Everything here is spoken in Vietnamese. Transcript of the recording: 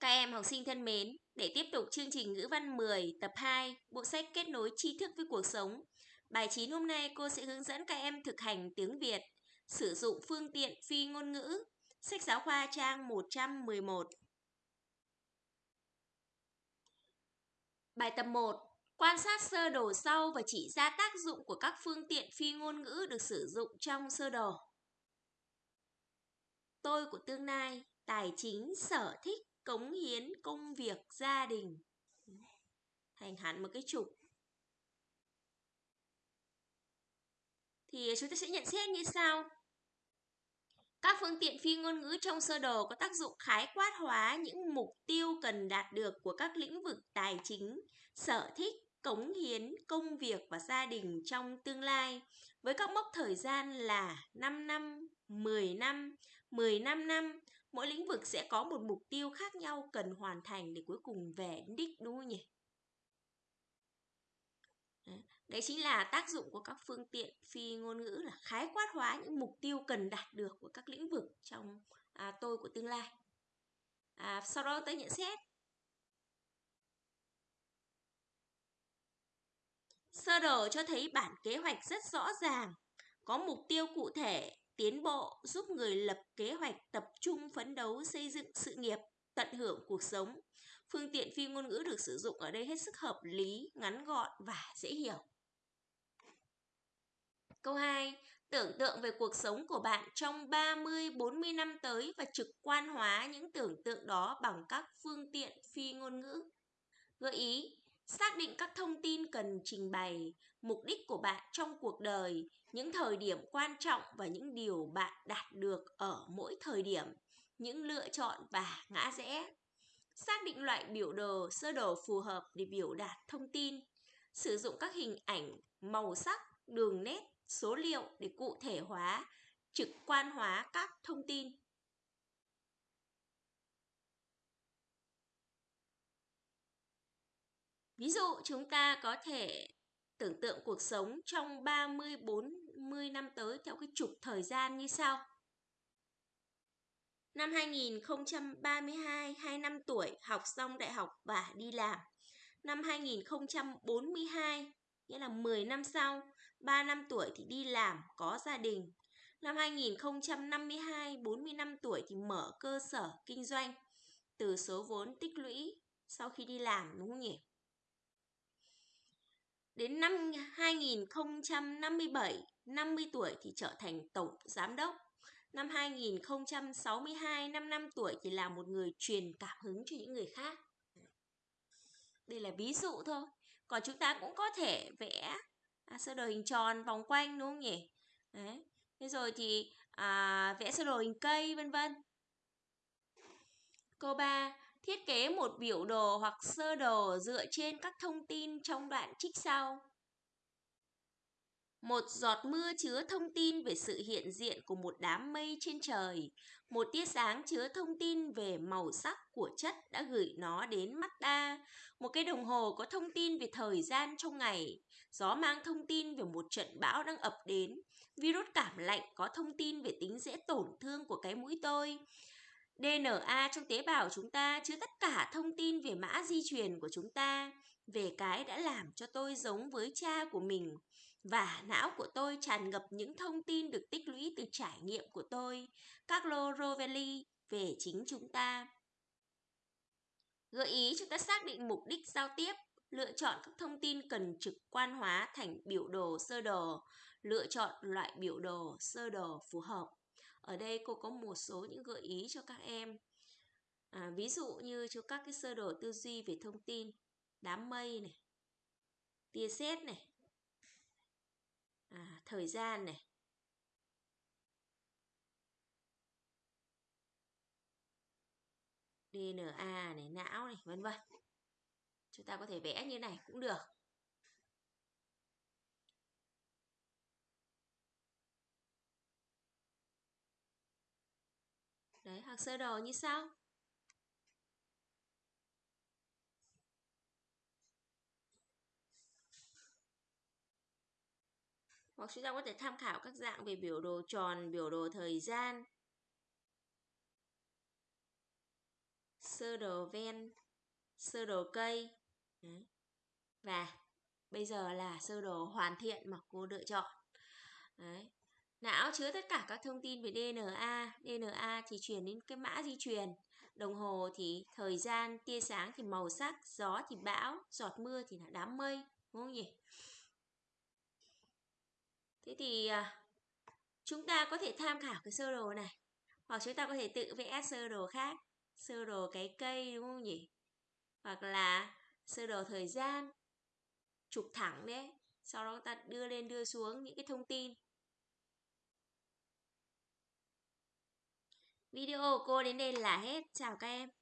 Các em học sinh thân mến, để tiếp tục chương trình ngữ văn 10 tập 2, bộ sách kết nối tri thức với cuộc sống. Bài 9 hôm nay cô sẽ hướng dẫn các em thực hành tiếng Việt, sử dụng phương tiện phi ngôn ngữ. Sách giáo khoa trang 111. Bài tập 1. Quan sát sơ đồ sau và chỉ ra tác dụng của các phương tiện phi ngôn ngữ được sử dụng trong sơ đồ. Tôi của tương lai, tài chính, sở thích, cống hiến công việc gia đình. Thành hẳn một cái trục. Thì chúng ta sẽ nhận xét như sau. Các phương tiện phi ngôn ngữ trong sơ đồ có tác dụng khái quát hóa những mục tiêu cần đạt được của các lĩnh vực tài chính, sở thích, cống hiến, công việc và gia đình trong tương lai với các mốc thời gian là 5 năm, 10 năm, 15 năm, mỗi lĩnh vực sẽ có một mục tiêu khác nhau cần hoàn thành để cuối cùng về đích đúng không nhỉ? Đấy chính là tác dụng của các phương tiện phi ngôn ngữ là khái quát hóa những mục tiêu cần đạt được của các lĩnh vực trong à, tôi của tương lai. À, sau đó tới nhận xét. Sơ đồ cho thấy bản kế hoạch rất rõ ràng, có mục tiêu cụ thể tiến bộ giúp người lập kế hoạch tập trung phấn đấu xây dựng sự nghiệp, tận hưởng cuộc sống. Phương tiện phi ngôn ngữ được sử dụng ở đây hết sức hợp lý, ngắn gọn và dễ hiểu. Câu 2. Tưởng tượng về cuộc sống của bạn trong 30-40 năm tới và trực quan hóa những tưởng tượng đó bằng các phương tiện phi ngôn ngữ. Gợi ý, xác định các thông tin cần trình bày, mục đích của bạn trong cuộc đời, những thời điểm quan trọng và những điều bạn đạt được ở mỗi thời điểm, những lựa chọn và ngã rẽ. Xác định loại biểu đồ sơ đồ phù hợp để biểu đạt thông tin. Sử dụng các hình ảnh, màu sắc, đường nét, số liệu để cụ thể hóa, trực quan hóa các thông tin. Ví dụ chúng ta có thể tưởng tượng cuộc sống trong 30 40 năm tới theo cái trục thời gian như sau. Năm 2032, 2 năm tuổi, học xong đại học và đi làm. Năm 2042, nghĩa là 10 năm sau, 3 năm tuổi thì đi làm, có gia đình. Năm 2052, 45 tuổi thì mở cơ sở kinh doanh từ số vốn tích lũy sau khi đi làm đúng không nhỉ? Đến năm 2057, 50 tuổi thì trở thành tổng giám đốc. Năm 2062, 5 năm tuổi thì là một người truyền cảm hứng cho những người khác. Đây là ví dụ thôi. Còn chúng ta cũng có thể vẽ à, sơ đồ hình tròn vòng quanh đúng không nhỉ? Đấy. Thế rồi thì à, vẽ sơ đồ hình cây vân vân. Câu 3. Thiết kế một biểu đồ hoặc sơ đồ dựa trên các thông tin trong đoạn trích sau. Một giọt mưa chứa thông tin về sự hiện diện của một đám mây trên trời. Một tia sáng chứa thông tin về màu sắc của chất đã gửi nó đến mắt ta. Một cái đồng hồ có thông tin về thời gian trong ngày. Gió mang thông tin về một trận bão đang ập đến. Virus cảm lạnh có thông tin về tính dễ tổn thương của cái mũi tôi. DNA trong tế bào chúng ta chứa tất cả thông tin về mã di truyền của chúng ta, về cái đã làm cho tôi giống với cha của mình. Và não của tôi tràn ngập những thông tin được tích lũy từ trải nghiệm của tôi, Carlo Rovelli, về chính chúng ta. Gợi ý chúng ta xác định mục đích giao tiếp, lựa chọn các thông tin cần trực quan hóa thành biểu đồ sơ đồ, lựa chọn loại biểu đồ sơ đồ phù hợp. Ở đây cô có một số những gợi ý cho các em. À, ví dụ như cho các cái sơ đồ tư duy về thông tin, đám mây này, tia sét này, à, thời gian này, DNA này, não này, vân vân. Chúng ta có thể vẽ như này cũng được. Đấy, hoặc sơ đồ như sau. Hoặc chúng ta có thể tham khảo các dạng về biểu đồ tròn, biểu đồ thời gian. sơ đồ ven sơ đồ cây Đấy. và bây giờ là sơ đồ hoàn thiện mà cô lựa chọn Đấy não chứa tất cả các thông tin về DNA DNA thì truyền đến cái mã di truyền. Đồng hồ thì thời gian, tia sáng thì màu sắc, gió thì bão, giọt mưa thì là đám mây, đúng không nhỉ? Thế thì à, chúng ta có thể tham khảo cái sơ đồ này, hoặc chúng ta có thể tự vẽ sơ đồ khác, sơ đồ cái cây, đúng không nhỉ? Hoặc là sơ đồ thời gian, trục thẳng đấy, sau đó ta đưa lên, đưa xuống những cái thông tin. Video của cô đến đây là hết. Chào các em.